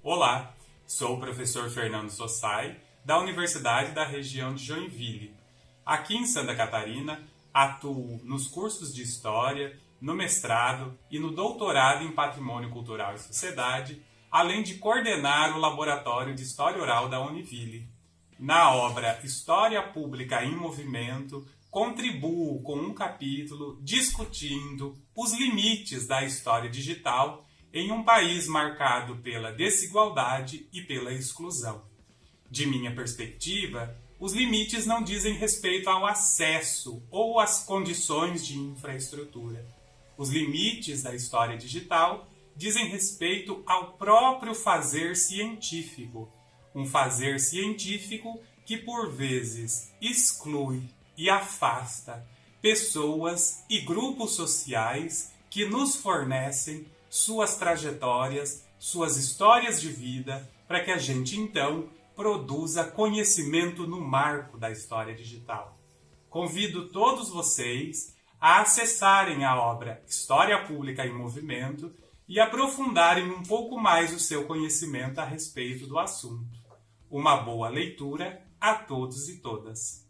Olá, sou o professor Fernando Sossai, da Universidade da região de Joinville. Aqui em Santa Catarina, atuo nos cursos de História, no mestrado e no doutorado em Patrimônio Cultural e Sociedade, além de coordenar o Laboratório de História Oral da Univille. Na obra História Pública em Movimento, contribuo com um capítulo discutindo os limites da história digital em um país marcado pela desigualdade e pela exclusão. De minha perspectiva, os limites não dizem respeito ao acesso ou às condições de infraestrutura. Os limites da história digital dizem respeito ao próprio fazer científico, um fazer científico que por vezes exclui e afasta pessoas e grupos sociais que nos fornecem suas trajetórias, suas histórias de vida, para que a gente então produza conhecimento no marco da história digital. Convido todos vocês a acessarem a obra História Pública em Movimento e aprofundarem um pouco mais o seu conhecimento a respeito do assunto. Uma boa leitura a todos e todas.